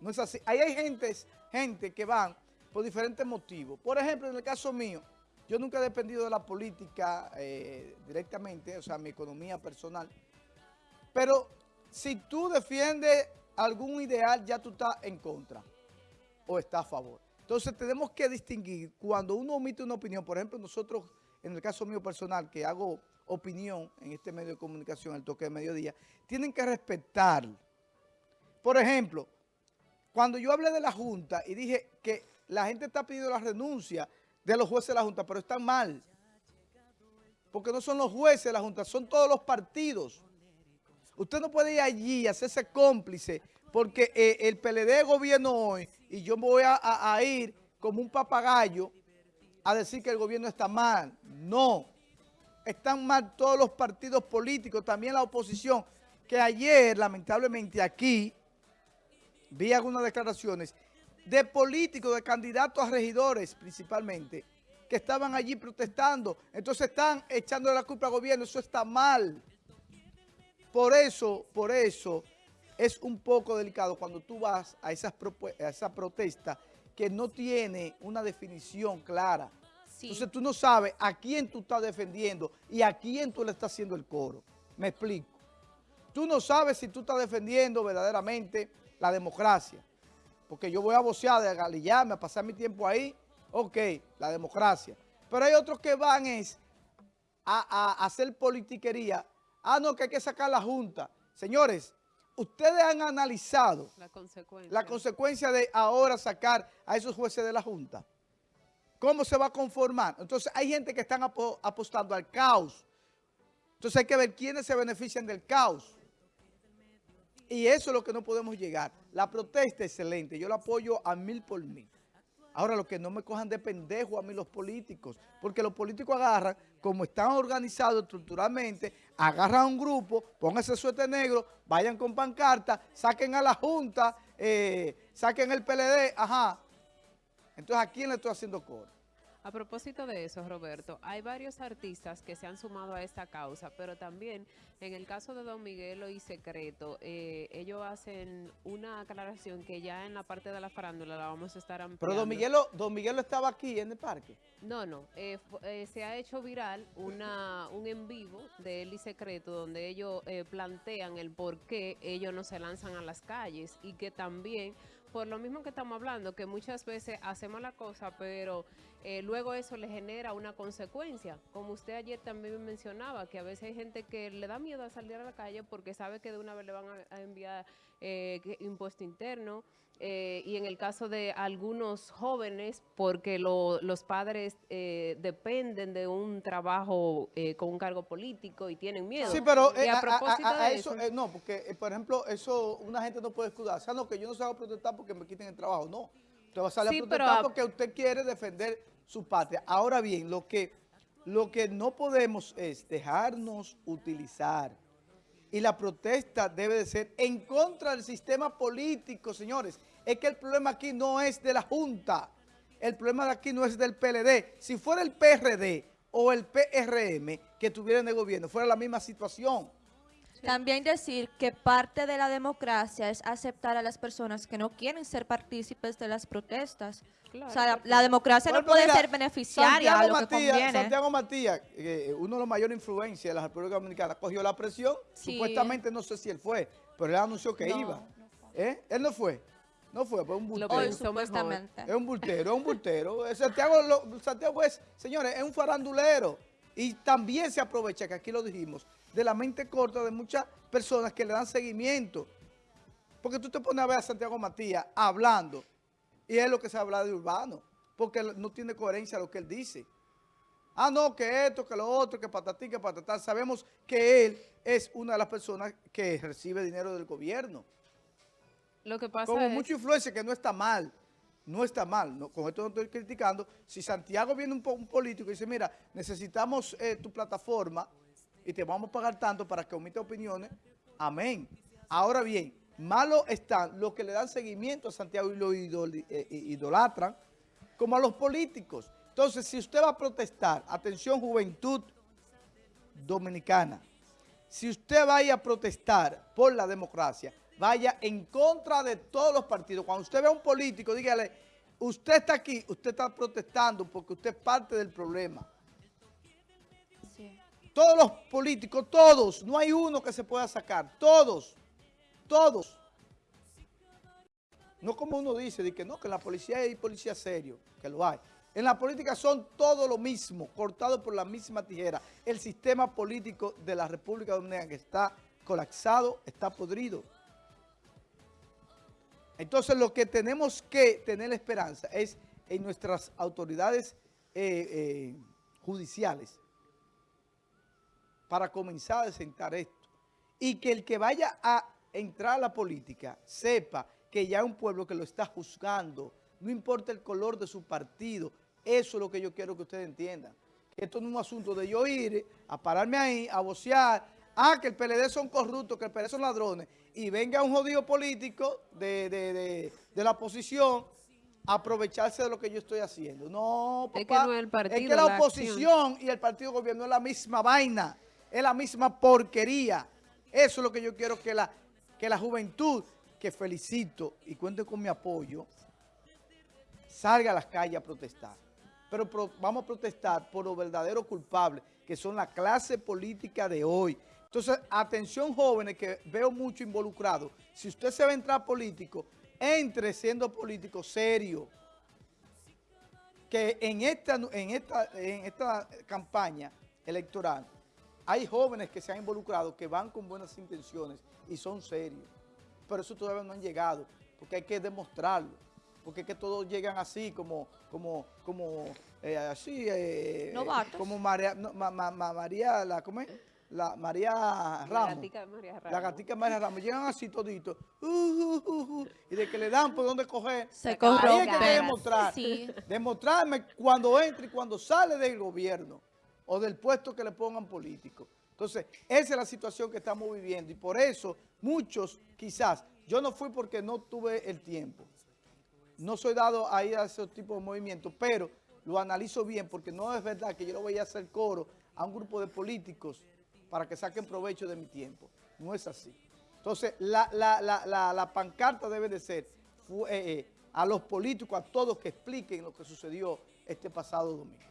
No es así. Ahí hay gente, gente que van por diferentes motivos. Por ejemplo, en el caso mío, yo nunca he dependido de la política eh, directamente, o sea, mi economía personal. Pero si tú defiendes algún ideal, ya tú estás en contra o estás a favor. Entonces tenemos que distinguir cuando uno omite una opinión, por ejemplo, nosotros, en el caso mío personal, que hago opinión en este medio de comunicación, el toque de mediodía, tienen que respetar. Por ejemplo, cuando yo hablé de la Junta y dije que la gente está pidiendo la renuncia de los jueces de la Junta, pero están mal. Porque no son los jueces de la Junta, son todos los partidos. Usted no puede ir allí y hacerse cómplice porque eh, el PLD gobierno hoy y yo voy a, ir como un papagayo a decir que el gobierno está mal. No, están mal todos los partidos políticos, también la oposición, que ayer, lamentablemente aquí, vi algunas declaraciones de políticos, de candidatos a regidores principalmente, que estaban allí protestando. Entonces están echando la culpa al gobierno, eso está mal. Por eso, por eso es un poco delicado cuando tú vas a, esas a esa protesta que no tiene una definición clara. Entonces tú no sabes a quién tú estás defendiendo y a quién tú le estás haciendo el coro. Me explico. Tú no sabes si tú estás defendiendo verdaderamente la democracia. Porque yo voy a vocear, a galillarme, a pasar mi tiempo ahí. Ok, la democracia. Pero hay otros que van es a, a hacer politiquería. Ah, no, que hay que sacar la Junta. Señores, ustedes han analizado la consecuencia. de ahora sacar a esos jueces de la Junta. ¿Cómo se va a conformar? Entonces hay gente que están apostando al caos. Entonces hay que ver quiénes se benefician del caos. Y eso es lo que no podemos llegar. La protesta es excelente. Yo la apoyo a mil por mil. Ahora, lo que no me cojan de pendejo a mí los políticos, porque los políticos agarran, como están organizados estructuralmente, agarran a un grupo, pónganse suéter negro, vayan con pancarta, saquen a la Junta, eh, saquen el PLD, ajá. Entonces, ¿a quién le estoy haciendo coro? A propósito de eso, Roberto, hay varios artistas que se han sumado a esta causa, pero también en el caso de Don Miguelo y Secreto, eh, ellos hacen una aclaración que ya en la parte de la farándula la vamos a estar ampliando. Pero Don Miguelo, Don Miguelo estaba aquí en el parque. No, no, eh, eh, se ha hecho viral una, un en vivo de él y Secreto donde ellos plantean el por qué ellos no se lanzan a las calles y que también por lo mismo que estamos hablando, que muchas veces hacemos la cosa, pero eh, luego eso le genera una consecuencia. Como usted ayer también mencionaba, que a veces hay gente que le da miedo a salir a la calle porque sabe que de una vez le van a, enviar eh, impuesto interno, eh, y en el caso de algunos jóvenes, porque los padres eh, dependen de un trabajo eh, con un cargo político y tienen miedo. Sí, pero a, propósito de eso, no, porque por ejemplo, eso una gente no puede escudar. O sea, no, que yo no salgo a protestar porque me quiten el trabajo, no. Usted va a salir a protestar porque usted quiere defender su patria. Ahora bien, lo que, lo que no podemos es dejarnos utilizar y la protesta debe de ser en contra del sistema político, señores. Es que el problema aquí no es de la Junta, el problema de aquí no es del PLD. Si fuera el PRD o el PRM que estuvieran en el gobierno, fuera la misma situación. También decir que parte de la democracia es aceptar a las personas que no quieren ser partícipes de las protestas. o sea, la, democracia no puede ser beneficiaria a lo que conviene. Santiago Matías, uno de los mayores influencias de la República Dominicana, cogió la presión. Supuestamente, no sé si él fue, pero él anunció que iba. ¿Eh? Él no fue. No fue, fue un bultero. Es un bultero, es un bultero. Santiago, Santiago es, señores, es un farandulero. Y también se aprovecha, que aquí lo dijimos, de la mente corta de muchas personas que le dan seguimiento. Porque tú te pones a ver a Santiago Matías hablando y es lo que se habla de Urbano, porque no tiene coherencia lo que él dice. Ah, no, que esto, que lo otro, que patatí, que patatá. Sabemos que él es una de las personas que recibe dinero del gobierno. Lo que pasa Como mucha influencia, que no está mal no está mal, con esto no estoy criticando. Si Santiago viene un, un político y dice, mira, necesitamos eh, tu plataforma y te vamos a pagar tanto para que omite opiniones, amén. Ahora bien, malo están los que le dan seguimiento a Santiago y lo eh, idolatran, como a los políticos. Entonces, si usted va a protestar, atención juventud dominicana, si usted va a ir a protestar por la democracia, vaya en contra de todos los partidos. Cuando usted ve a un político, dígale, usted está aquí, usted está protestando porque usted es parte del problema. Todos los políticos, todos, no hay uno que se pueda sacar, todos, todos. No como uno dice, de que no, que en la policía hay policía serio, que lo hay. En la política son todo lo mismo, cortado por la misma tijera. El sistema político de la República Dominicana que está colapsado, está podrido. Entonces lo que tenemos que tener esperanza es en nuestras autoridades eh, eh, judiciales para comenzar a sentar esto. Y que el que vaya a entrar a la política sepa que ya hay un pueblo que lo está juzgando, no importa el color de su partido, eso es lo que yo quiero que ustedes entiendan. Que esto no es un asunto de yo ir a pararme ahí, a vocear, ah, que el PLD son corruptos, que el PLD son ladrones, y venga un jodido político de, la oposición a aprovecharse de lo que yo estoy haciendo. No, papá, es que, no es, el partido, es que la, oposición y el partido gobierno es la misma vaina, es la misma porquería. Eso es lo que yo quiero que la, que la juventud, que felicito y cuente con mi apoyo, salga a las calles a protestar. Pero vamos a protestar por los verdaderos culpables, que son la clase política de hoy. Entonces, atención jóvenes que veo mucho involucrados. Si usted se va a entrar político, entre siendo político serio. Que en esta, en esta, en esta campaña electoral hay jóvenes que se han involucrado que van con buenas intenciones y son serios. Pero eso todavía no han llegado, porque hay que demostrarlo porque es que todos llegan así, como, como, como, eh, así, eh, como María, María, la, ¿cómo es? La María Ramos. La gatica María Ramos. La gatica María Ramos. Llegan así toditos. Uh, uh, uh, y de que le dan por dónde coger. Se Ahí hay que demostrar. Demostrarme cuando entra y cuando sale del gobierno o del puesto que le pongan político. Entonces, esa es la situación que estamos viviendo y por eso muchos quizás, yo no fui porque no tuve el tiempo, no soy dado a ir a ese tipo de movimientos, pero lo analizo bien porque no es verdad que yo lo voy a hacer coro a un grupo de políticos para que saquen provecho de mi tiempo. No es así. Entonces, la, pancarta debe de ser eh, eh, a los políticos, a todos que expliquen lo que sucedió este pasado domingo.